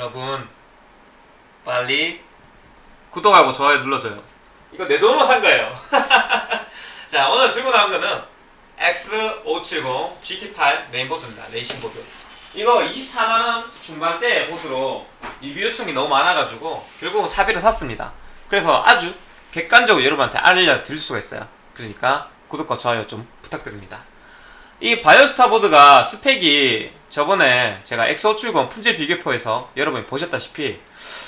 여러분 빨리 구독하고 좋아요 눌러줘요. 이거 내 돈으로 산 거예요. 자 오늘 들고 나온 거는 X570 GT8 메인보드입니다. 레이싱보드. 이거 24만원 중반대 보드로 리뷰 요청이 너무 많아가지고 결국은 사비를 샀습니다. 그래서 아주 객관적으로 여러분한테 알려드릴 수가 있어요. 그러니까 구독과 좋아요 좀 부탁드립니다. 이 바이오스타 보드가 스펙이 저번에 제가 X570 품질 비교표에서 여러분이 보셨다시피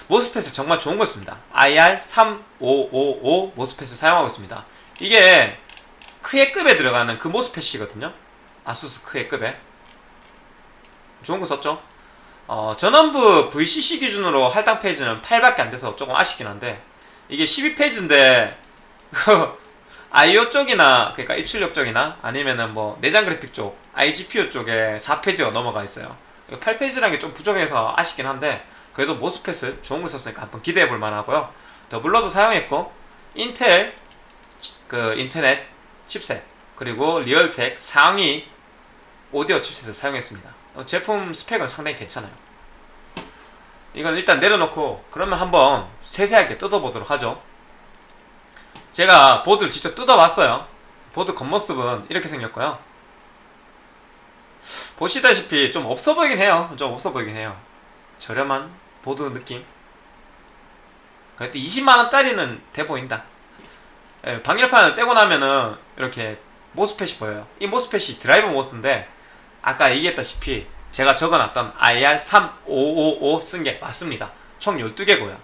모스펫을 정말 좋은 거 씁니다. IR3555 모스펫을 사용하고 있습니다. 이게 크에급에 들어가는 그 모스펫이거든요. 아수스 크에급에. 좋은 거 썼죠? 어, 전원부 VCC 기준으로 할당 페이지는 8밖에 안 돼서 조금 아쉽긴 한데 이게 12페이지인데 IO 쪽이나 그러니까 입출력 쪽이나 아니면은 뭐 내장 그래픽 쪽 iGPU 쪽에 4페이지가 넘어가 있어요. 8 phase라는 게 좀 부족해서 아쉽긴 한데 그래도 MOSFET을 좋은 거 썼으니까 한번 기대해 볼 만하고요. doubler도 사용했고 인텔 그 인터넷 칩셋 그리고 리얼텍 상위 오디오 칩셋을 사용했습니다. 어, 제품 스펙은 상당히 괜찮아요. 이건 일단 내려놓고 그러면 한번 세세하게 뜯어보도록 하죠. 제가 보드를 직접 뜯어봤어요. 보드 겉모습은 이렇게 생겼고요. 보시다시피 좀 없어 보이긴 해요. 좀 없어 보이긴 해요. 저렴한 보드 느낌. 그래도 20만원짜리는 돼 보인다. 예, 방열판을 떼고 나면은 이렇게 MOSFET이 보여요. 이 MOSFET이 drive MOS인데 아까 얘기했다시피 제가 적어놨던 IR3555 쓴 게 맞습니다. 총 12개고요.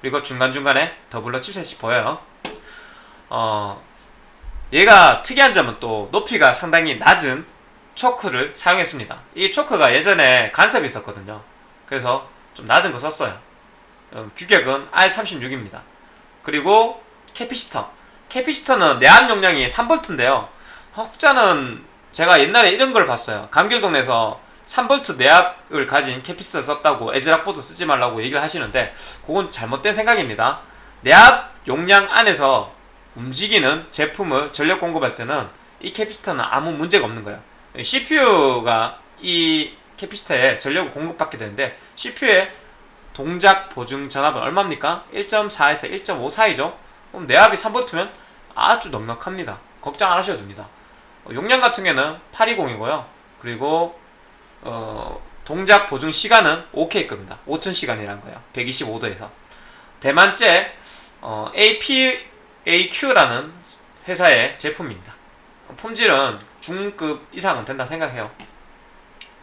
그리고 중간중간에 doubler 칩셋이 보여요. 어, 얘가 특이한 점은 또 높이가 상당히 낮은 초크를 사용했습니다. 이 초크가 예전에 간섭이 있었거든요. 그래서 좀 낮은 거 썼어요. 어, 규격은 R36입니다. 그리고 capacitor. capacitor는 내압 용량이 3V인데요. 혹자는 제가 옛날에 이런 걸 봤어요. 감귤동네에서 3V 내압을 가진 capacitor 썼다고 애즈락보드 쓰지 말라고 얘기를 하시는데 그건 잘못된 생각입니다. 내압 용량 안에서 움직이는 제품을 전력 공급할 때는 이 캐피시터는 아무 문제가 없는 거예요. CPU가 이 캐피시터에 전력을 공급받게 되는데 CPU의 동작 보증 전압은 얼마입니까? 1.4에서 1.5 사이죠? 그럼 내압이 3V면 아주 넉넉합니다. 걱정 안 하셔도 됩니다. 어, 용량 같은 경우는 820이고요. 그리고 어, 동작 보증 시간은 5K급입니다. 5000시간이라는 거예요. 125도에서. 대만제 어, APAQ라는 회사의 제품입니다. 품질은 중급 이상은 된다 생각해요.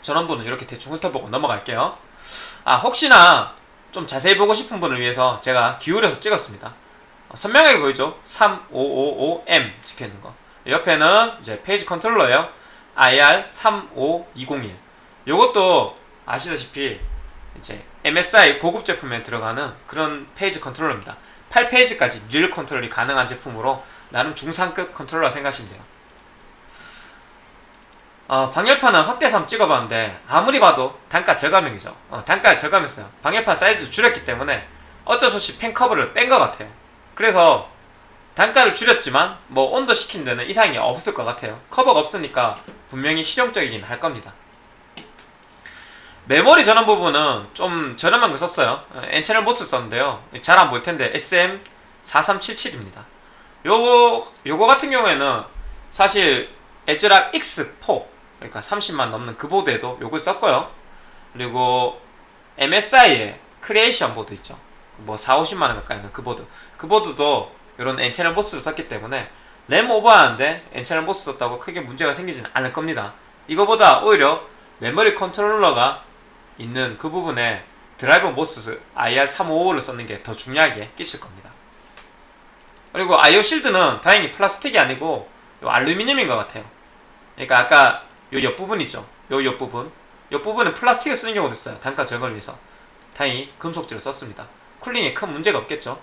전원부는 이렇게 대충 훑어보고 넘어갈게요. 아 혹시나 좀 자세히 보고 싶은 분을 위해서 제가 기울여서 찍었습니다. 어, 선명하게 보이죠? 3555M 찍혀있는 거. 옆에는 이제 phase 컨트롤러예요. IR35201. 요것도 아시다시피 이제 MSI 고급 제품에 들어가는 그런 phase 컨트롤러입니다. 8 phase까지 real 컨트롤이 가능한 제품으로 나름 중상급 컨트롤러 생각하시면 돼요. 어, 방열판은 확대해서 한번 찍어봤는데 아무리 봐도 단가 저감형이죠. 어, 단가를 저감했어요. 방열판 사이즈 줄였기 때문에 어쩔 수 없이 팬 커버를 뺀 것 같아요. 그래서 단가를 줄였지만 뭐 온도 식히는 데는 이상이 없을 것 같아요. 커버가 없으니까 분명히 실용적이긴 할 겁니다. 메모리 전원 부분은 좀 저렴한 거 썼어요. N채널 MOS 썼는데요. 잘 안 보일 텐데 SM4377입니다. 요거 요거 같은 경우에는 사실 애즈락 X4 그러니까 30만 넘는 그 보드에도 요걸 썼고요. 그리고 MSI의 크리에이션 보드 있죠. 뭐 4, 50만 원 가까이 하는 그 보드. 그 보드도 이런 N채널 MOS를 썼기 때문에 램 오버하는데 N채널 MOS 썼다고 크게 문제가 생기지는 않을 겁니다. 이거보다 오히려 메모리 컨트롤러가 있는 그 부분에 드라이버 MOS IR355를 썼는 게 더 중요하게 끼칠 겁니다. 그리고 IO 실드는 다행히 플라스틱이 아니고 요 알루미늄인 것 같아요. 그러니까 아까 요 옆부분 있죠? 요 옆부분. 옆부분은 플라스틱을 쓰는 경우도 있어요. 단가 절감을 위해서. 다행히 금속질을 썼습니다. cooling에 큰 문제가 없겠죠?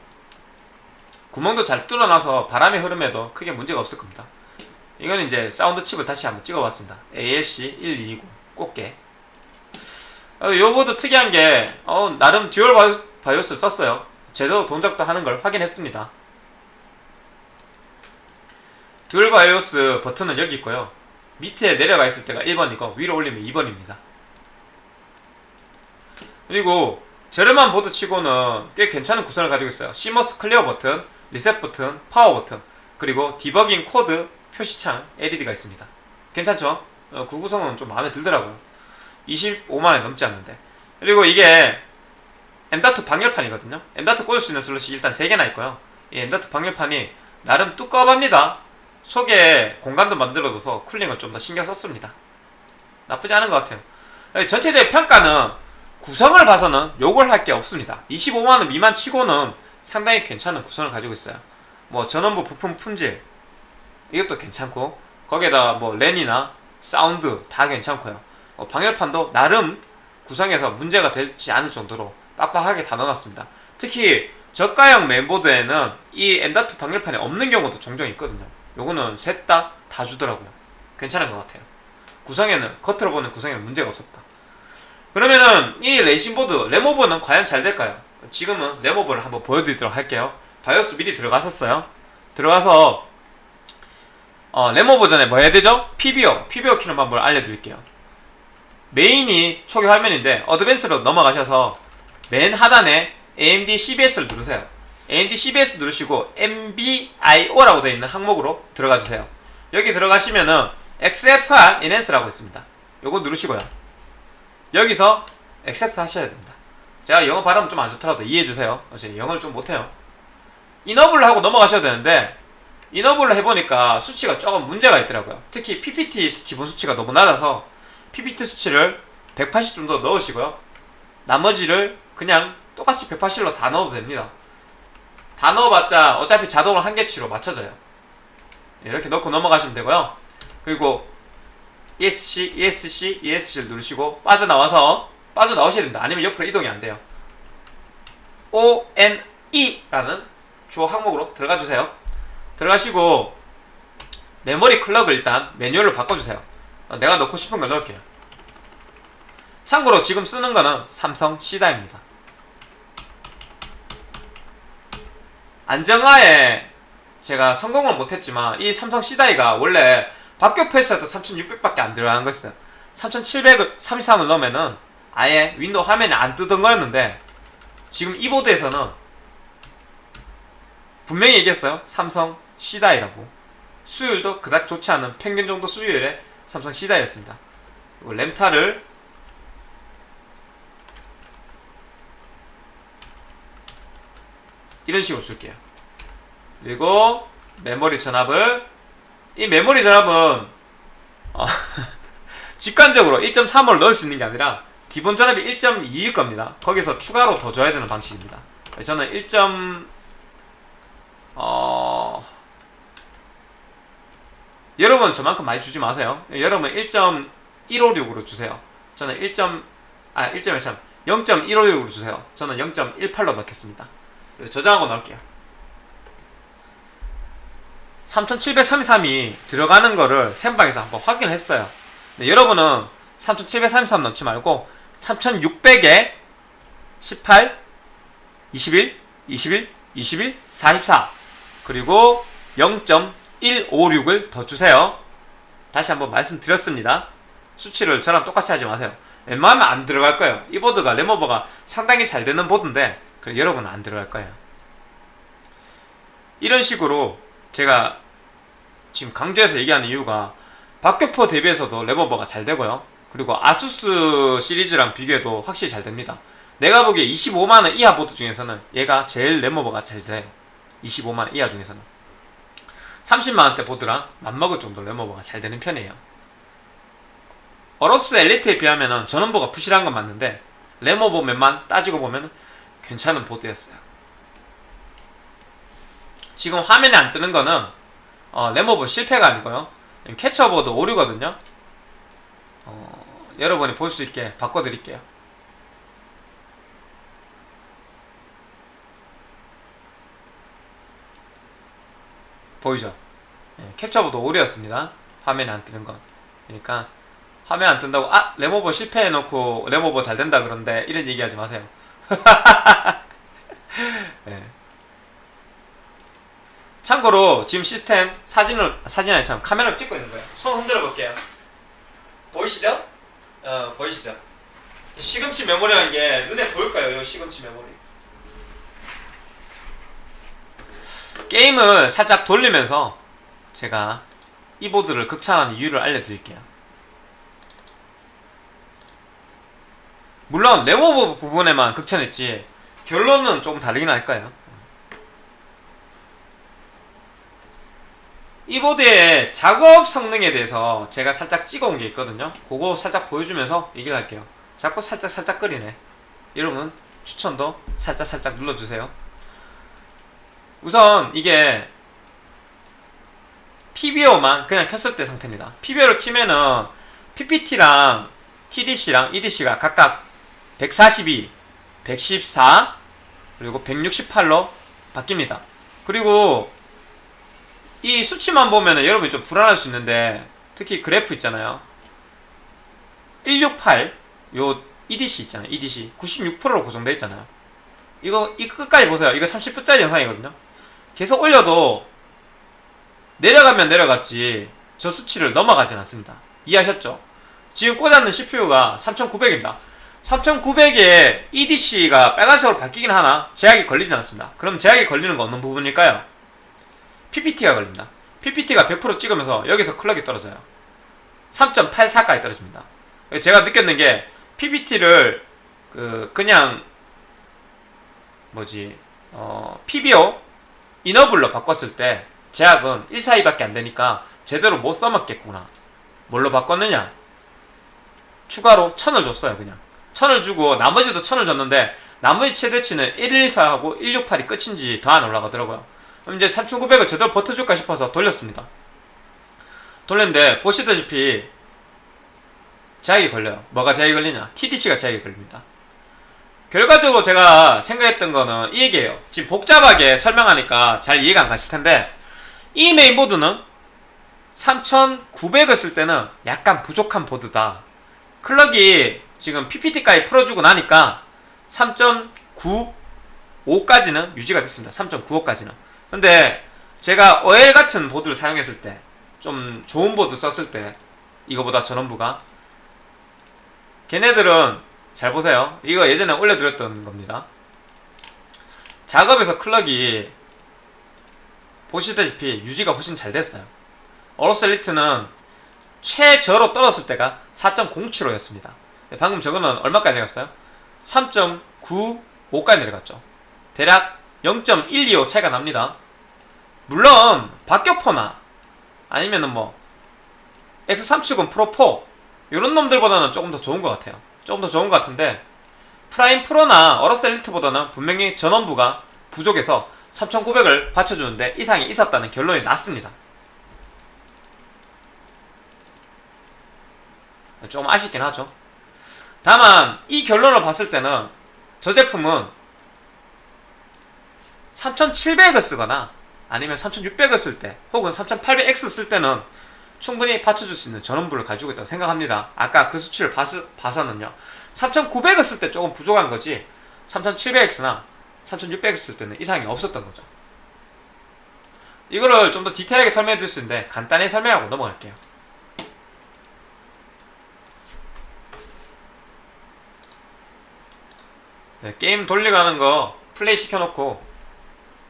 구멍도 잘 뚫어놔서 바람의 흐름에도 크게 문제가 없을 겁니다. 이거는 이제 사운드 칩을 다시 한번 찍어봤습니다. ALC1220 꽃게. 어, 요 보드 특이한 게 어, 나름 dual BIO, BIOS 썼어요. 제대로 동작도 하는 걸 확인했습니다. dual BIOS 버튼은 여기 있고요. 밑에 내려가 있을 때가 1번이고 위로 올리면 2번입니다. 그리고 저렴한 보드 치고는 꽤 괜찮은 구성을 가지고 있어요. CMOS clear 버튼, 리셋 버튼, 파워 버튼, 그리고 디버깅 코드 표시창 LED가 있습니다. 괜찮죠? 어, 그 구성은 좀 마음에 들더라고요. 25만원 넘지 않는데. 그리고 이게 M.2 방열판이거든요. M.2 꽂을 수 있는 슬롯이 일단 3개나 있고요. 이 M.2 방열판이 나름 두꺼워합니다. 속에 공간도 만들어둬서 cooling을 좀 더 신경 썼습니다. 나쁘지 않은 것 같아요. 예, 전체적인 평가는 구성을 봐서는 욕을 할 게 없습니다. 25만원 미만 치고는 상당히 괜찮은 구성을 가지고 있어요. 뭐 전원부 부품 품질 이것도 괜찮고 거기에다 뭐 랜이나 사운드 다 괜찮고요. 어, 방열판도 나름 구성에서 문제가 되지 않을 정도로 빡빡하게 다 넣어놨습니다. 특히 저가형 메인보드에는 이 M.2 방열판이 없는 경우도 종종 있거든요. 요거는 셋 다 다 주더라고요. 괜찮은 것 같아요. 구성에는 겉으로 보는 구성에는 문제가 없었다. 그러면은 이 레이싱보드 램오버는 과연 잘 될까요? 지금은 램오버를 한번 보여드리도록 할게요. 바이오스 미리 들어갔었어요. 들어가서 어, 램오버 전에 뭐 해야 되죠? PBO, PBO 키는 방법을 알려드릴게요. 메인이 초기 화면인데 advanced로 넘어가셔서 맨 하단에 AMD CBS를 누르세요. AMD CBS 누르시고 MBIO라고 되어 있는 항목으로 들어가 주세요. 여기 들어가시면은 XFR Enhance라고 있습니다. 요거 누르시고요. 여기서 Accept 하셔야 됩니다. 제가 영어 발음 좀 안 좋더라도 이해해 주세요. 제가 영어를 좀 못해요. 이너블을 하고 넘어가셔야 되는데 이너블을 해보니까 수치가 조금 문제가 있더라고요. 특히 PPT 기본 수치가 너무 낮아서 PPT 수치를 180 정도 넣으시고요. 나머지를 그냥 똑같이 180로 다 넣어도 됩니다. 다 넣어봤자 어차피 자동으로 한계치로 맞춰져요. 이렇게 넣고 넘어가시면 되고요. 그리고 ESC, ESC, ESC를 누르시고 빠져나와서 빠져나오셔야 됩니다. 아니면 옆으로 이동이 안 돼요. ONE라는 주어 항목으로 들어가 주세요. 들어가시고 메모리 클럭을 일단 매뉴얼로 바꿔주세요. 어, 내가 넣고 싶은 걸 넣을게요. 참고로 지금 쓰는 거는 삼성 시다입니다. 안정화에 제가 성공을 못했지만 이 삼성 C-die가 원래 박격포에서도 3600밖에 안 들어가는 거였어요. 3700을 33을 넣으면은 아예 윈도우 화면이 안 뜨던 거였는데 지금 이 보드에서는 분명히 얘기했어요. 삼성 C-die라고. 수율도 그닥 좋지 않은 평균 정도 수율의 삼성 시다이였습니다. 그리고 램타를 이런 식으로 줄게요. 그리고 메모리 전압을 이 메모리 전압은 어, 직관적으로 1.3을 넣을 수 있는 게 아니라 기본 전압이 1.2일 겁니다. 거기서 추가로 더 줘야 되는 방식입니다. 저는 1. 어... 여러분 저만큼 많이 주지 마세요. 여러분 1.156으로 주세요. 저는 1. 아 1.1참 0.156으로 주세요. 저는 0.18로 넣겠습니다. 저장하고 넣을게요. 3733이 들어가는 거를 샘방에서 한번 확인했어요. 네, 여러분은 3733 넣지 말고 3600에 18, 21, 21, 21, 44 그리고 0.156을 더 주세요. 다시 한번 말씀드렸습니다. 수치를 저랑 똑같이 하지 마세요. 웬만하면 안 들어갈 거예요. 이 보드가 레모버가 상당히 잘 되는 보드인데 여러분은 안 들어갈 거예요. 이런 식으로 제가 지금 강조해서 얘기하는 이유가 박격포 대비해서도 레버버가 잘 되고요. 그리고 아수스 시리즈랑 비교해도 확실히 잘 됩니다. 내가 보기에 25만원 이하 보드 중에서는 얘가 제일 램오버가 잘 돼요. 25만원 이하 중에서는. 30만원대 보드랑 맞먹을 정도로 램오버가 잘 되는 편이에요. 어로스 엘리트에 비하면 전원부가 부실한 건 맞는데 램오버 면만 따지고 보면 괜찮은 보드였어요. 지금 화면에 안 뜨는 거는 어, 램오버 실패가 아니고요. 캡처보드 오류거든요. 어, 여러분이 볼 수 있게 바꿔드릴게요. 보이죠? 예, 캡처보드 오류였습니다. 화면에 안 뜨는 건. 그러니까 화면 안 뜬다고 아 램오버 실패해놓고 램오버 잘 된다 그런데 이런 얘기하지 마세요. 예. 참고로 지금 시스템 사진을 사진 아니 참 카메라를 찍고 있는 거예요. 손 흔들어 볼게요. 보이시죠? 어 보이시죠? 시금치 메모리라는 게 눈에 보일 까요? 이 시금치 메모리. 게임을 살짝 돌리면서 제가 이 보드를 극찬하는 이유를 알려드릴게요. 물론 네모버 부분에만 극찬했지 결론은 조금 다르긴 할 거예요. 이 보드의 작업 성능에 대해서 제가 살짝 찍어온 게 있거든요. 그거 살짝 보여주면서 얘기를 할게요. 자꾸 살짝 살짝 끓이네. 여러분 추천도 살짝 살짝 눌러주세요. 우선 이게 PBO만 그냥 켰을 때 상태입니다. PBO를 키면은 PPT랑 TDC랑 EDC가 각각 142, 114, 그리고 168로 바뀝니다. 그리고 이 수치만 보면은 여러분이 좀 불안할 수 있는데 특히 그래프 있잖아요. 168, 요 EDC 있잖아요. EDC 96%로 고정돼 있잖아요. 이거 이 끝까지 보세요. 이거 30분짜리 영상이거든요. 계속 올려도 내려가면 내려갔지 저 수치를 넘어가진 않습니다. 이해하셨죠? 지금 꽂았는 CPU가 3900입니다. 3900에 EDC가 빨간색으로 바뀌긴 하나 제약이 걸리진 않습니다. 그럼 제약이 걸리는 거 어느 부분일까요? PPT가 걸립니다. PPT가 100% 찍으면서 여기서 클럭이 떨어져요. 3.84까지 떨어집니다. 제가 느꼈는 게 PPT를 그 그냥 뭐지 어 PBO 이너블로 바꿨을 때 제약은 142밖에 안 되니까 제대로 못 써먹겠구나. 뭘로 바꿨느냐? 추가로 1000을 줬어요, 그냥. 1000을 주고 나머지도 1000을 줬는데 나머지 최대치는 114하고 168이 끝인지 더 안 올라가더라고요. 그럼 이제 3900을 제대로 버텨줄까 싶어서 돌렸습니다. 돌렸는데 보시다시피 제약이 걸려요. 뭐가 제약이 걸리냐? TDC가 제약이 걸립니다. 결과적으로 제가 생각했던 거는 이 얘기예요. 지금 복잡하게 설명하니까 잘 이해가 안 가실 텐데 이 메인보드는 3900을 쓸 때는 약간 부족한 보드다. 클럭이 지금 PPT까지 풀어주고 나니까 3.95까지는 유지가 됐습니다. 3.95까지는. 근데 제가 OL 같은 보드를 사용했을 때 좀 좋은 보드 썼을 때 이거보다 전원부가 걔네들은 잘 보세요. 이거 예전에 올려드렸던 겁니다. 작업에서 클럭이 보시다시피 유지가 훨씬 잘 됐어요. 어로셀리트는 최저로 떨어졌을 때가 4.07호였습니다. 방금 저거는 얼마까지 내렸어요? 3.95까지 내려갔죠. 대략 0.125 차이가 납니다. 물론 박격포나 아니면은 뭐 X370 프로4 이런 놈들보다는 조금 더 좋은 것 같아요. 조금 더 좋은 것 같은데 프라임 프로나 어로스 엘리트보다는 분명히 전원부가 부족해서 3900을 받쳐주는데 이상이 있었다는 결론이 났습니다. 조금 아쉽긴 하죠. 다만 이 결론을 봤을 때는 저 제품은 3700을 쓰거나 아니면 3600을 쓸 때 혹은 3800X 쓸 때는 충분히 받쳐줄 수 있는 전원부를 가지고 있다고 생각합니다. 아까 그 수치를 봐서, 봐서는요. 3900을 쓸 때 조금 부족한 거지 3700X나 3600X 쓸 때는 이상이 없었던 거죠. 이거를 좀 더 디테일하게 설명해 드릴 수 있는데 간단히 설명하고 넘어갈게요. 네, 게임 돌려가는 거 플레이 시켜놓고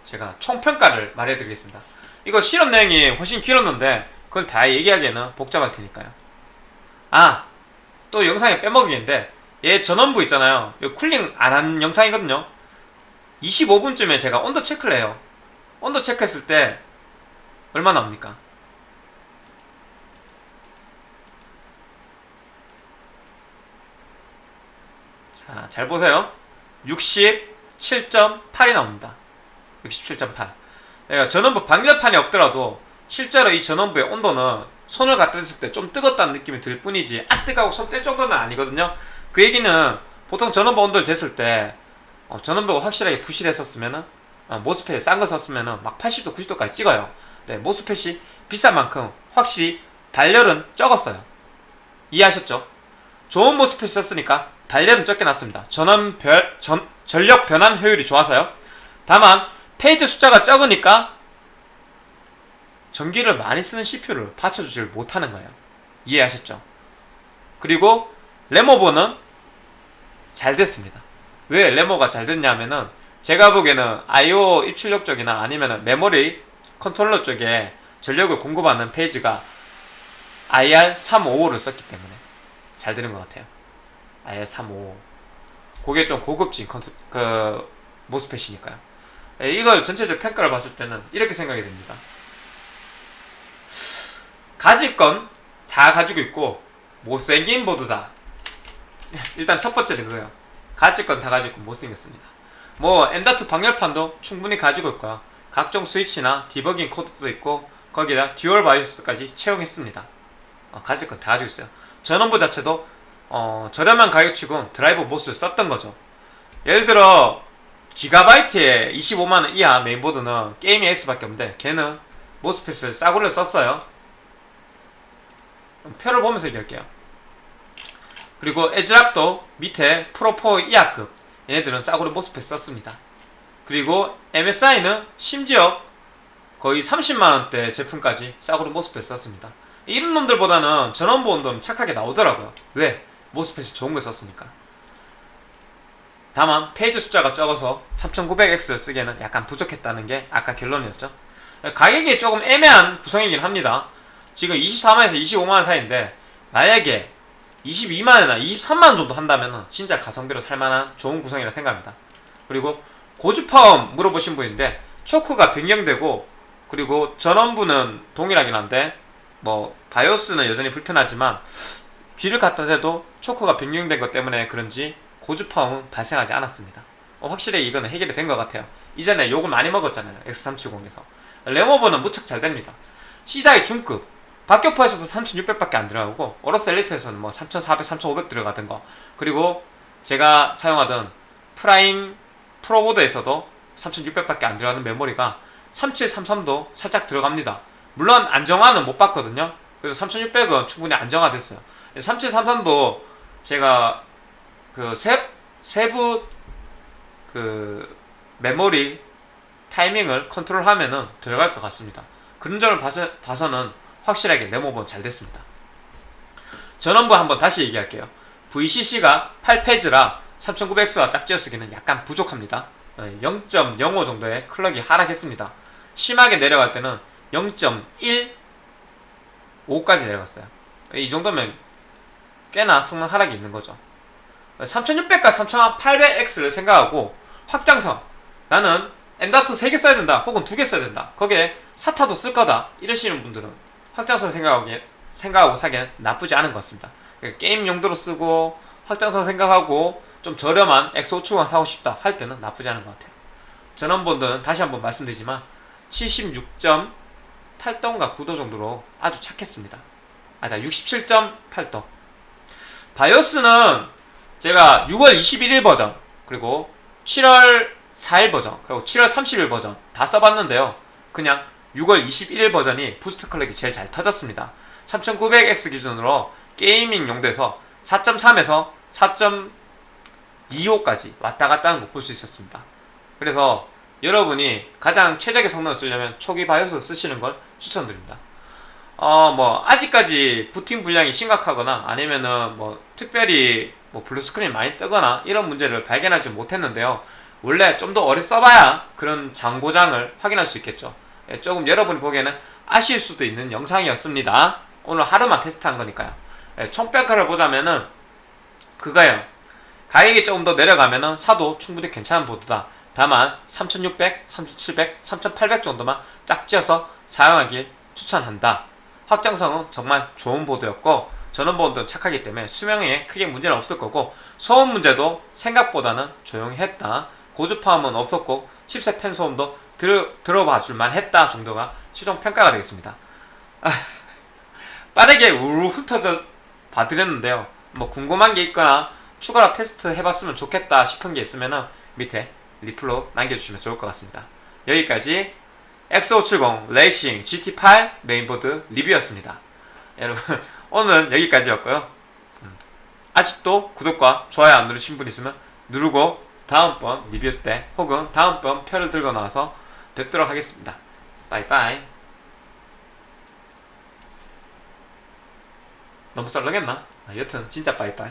제가 총평가를 말해드리겠습니다. 이거 실험 내용이 훨씬 길었는데 그걸 다 얘기하기에는 복잡할 테니까요. 아! 또 영상에 빼먹이는데 얘 전원부 있잖아요. 이거 쿨링 안 한 영상이거든요. 25분쯤에 제가 온도 체크를 해요. 온도 체크했을 때 얼마 나옵니까? 자, 잘 보세요. 67.8이 나옵니다. 67.8. 그러니까 전원부 방열판이 없더라도 실제로 이 전원부의 온도는 손을 갖다 댔을 때 좀 뜨겁다는 느낌이 들 뿐이지 아 뜨거워 손 뗄 정도는 아니거든요. 그 얘기는 보통 전원부 온도를 쟀을 때 어, 전원부가 확실하게 부실했었으면은 어, 모스펫 싼 거 썼으면은 막 80도 90도까지 찍어요. 네, 모스펫이 비싼 만큼 확실히 발열은 적었어요. 이해하셨죠? 좋은 MOSFET 썼으니까 발열은 적게 났습니다. 전원 별, 전, 전력 변환 효율이 좋아서요. 다만 phase 숫자가 적으니까 전기를 많이 쓰는 CPU를 받쳐주질 못하는 거예요. 이해하셨죠? 그리고 램오버는 잘 됐습니다. 왜 램오버가 잘 됐냐면은 제가 보기에는 I/O 입출력 쪽이나 아니면은 메모리 컨트롤러 쪽에 전력을 공급하는 phase가 IR355를 썼기 때문에 잘 되는 것 같아요. IR355. 그게 좀 고급진 컨트, 그 MOSFET이니까요. 예, 이걸 전체적 평가를 봤을 때는 이렇게 생각이 됩니다. 가질 건 다 가지고 있고 못생긴 보드다. 일단 첫 번째는 그거예요. 가질 건 다 가지고 못생겼습니다. 뭐 M.2 방열판도 충분히 가지고 있고요. 각종 스위치나 디버깅 코드도 있고 거기다 dual 바이오스까지 채용했습니다. 어, 가질 건 다 가지고 있어요. 전원부 자체도 어, 저렴한 가격치고 드라이버 MOS를 썼던 거죠. 예를 들어 기가바이트에 25만원 이하 메인보드는 gaming X밖에 없는데 걔는 MOSFET을 싸구려 썼어요. 표를 보면서 얘기할게요. 그리고 애즈락도 밑에 프로4 이하급 얘네들은 싸구려 모스펫 썼습니다. 그리고 MSI는 심지어 거의 30만원대 제품까지 싸구려 모스펫 썼습니다. 이런 놈들보다는 전원부 온도는 착하게 나오더라고요. 왜? 모스펫이 좋은 걸 썼으니까. 다만 페이지 숫자가 적어서 3900X를 쓰기에는 약간 부족했다는 게 아까 결론이었죠. 가격이 조금 애매한 구성이긴 합니다. 지금 24만에서 25만원 사이인데 만약에 22만원이나 23만원 정도 한다면 진짜 가성비로 살만한 좋은 구성이라 생각합니다. 그리고 고주파음 물어보신 분인데 초크가 변경되고 그리고 전원부는 동일하긴 한데 뭐 바이오스는 여전히 불편하지만 귀를 갖다 대도 초크가 변경된 것 때문에 그런지 고주파음은 발생하지 않았습니다. 어, 확실히 이거는 해결이 된 것 같아요. 이전에 욕을 많이 먹었잖아요. X370에서. 레모버는 무척 잘 됩니다. C-die 중급. 박격포에서도 3600밖에 안 들어가고 오러스 엘리트에서는 뭐 3400, 3500 들어가던 거 그리고 제가 사용하던 프라임 프로보드에서도 3600밖에 안 들어가는 메모리가 3733도 살짝 들어갑니다. 물론 안정화는 못 봤거든요. 그래서 3600은 충분히 안정화됐어요. 3733도 제가 그 세, 세부 그 메모리 타이밍을 컨트롤하면은 들어갈 것 같습니다. 그런 점을 봐서, 봐서는 확실하게 레모버는 잘 됐습니다. 전원부 한번 다시 얘기할게요. VCC가 8페이지라 3900X와 짝지어 쓰기는 약간 부족합니다. 0.05 정도의 클럭이 하락했습니다. 심하게 내려갈 때는 0.15까지 내려갔어요. 이 정도면 꽤나 성능 하락이 있는 거죠. 3600과 3800X를 생각하고 확장성 나는 M.2 3개 써야 된다 혹은 2개 써야 된다 거기에 사타도 쓸 거다 이러시는 분들은 확장성 생각하고, 생각하고 사기엔 나쁘지 않은 것 같습니다. 그러니까 게임 용도로 쓰고 확장성 생각하고 좀 저렴한 X570 사고 싶다 할 때는 나쁘지 않은 것 같아요. 전원본드는 다시 한번 말씀드리지만 76.8도인가 9도 정도로 아주 착했습니다. 아니다 67.8도. 바이오스는 제가 6월 21일 버전 그리고 7월 4일 버전 그리고 7월 30일 버전 다 써봤는데요. 그냥 6월 21일 버전이 boost clock이 제일 잘 터졌습니다. 3900X 기준으로 gaming 용도에서 4.3에서 4.25까지 왔다 갔다 하는 거 볼 수 있었습니다. 그래서 여러분이 가장 최적의 성능을 쓰려면 초기 바이오스 쓰시는 걸 추천드립니다. 어 뭐 아직까지 부팅 불량이 심각하거나 아니면은 뭐 특별히 뭐 blue screen 많이 뜨거나 이런 문제를 발견하지 못했는데요. 원래 좀 더 오래 써봐야 그런 잔고장을 확인할 수 있겠죠. 예, 조금 여러분이 보기에는 아쉬울 수도 있는 영상이었습니다. 오늘 하루만 테스트한 거니까요. 예, 총평가를 보자면은 그거예요. 가격이 조금 더 내려가면은 사도 충분히 괜찮은 보드다. 다만 3600, 3700, 3800 정도만 짝지어서 사용하길 추천한다. 확장성은 정말 좋은 보드였고 전원보드도 착하기 때문에 수명에 크게 문제는 없을 거고 소음 문제도 생각보다는 조용히 했다. 고주파음은 없었고 칩셋 팬 소음도 들어, 들어봐 줄만 했다 정도가 최종 평가가 되겠습니다. 아, 빠르게 우르르 훑어져 봐드렸는데요. 뭐 궁금한 게 있거나 추가로 테스트 해봤으면 좋겠다 싶은 게 있으면은 밑에 리플로 남겨주시면 좋을 것 같습니다. 여기까지 X570 레이싱 GT8 메인보드 리뷰였습니다. 여러분 오늘은 여기까지였고요. 음, 아직도 구독과 좋아요 안 누르신 분 있으면 누르고 다음번 리뷰 때 혹은 다음번 표를 들고 나와서 뵙도록 하겠습니다. 빠이빠이 너무 썰렁했나? 아, 여튼 진짜 빠이빠이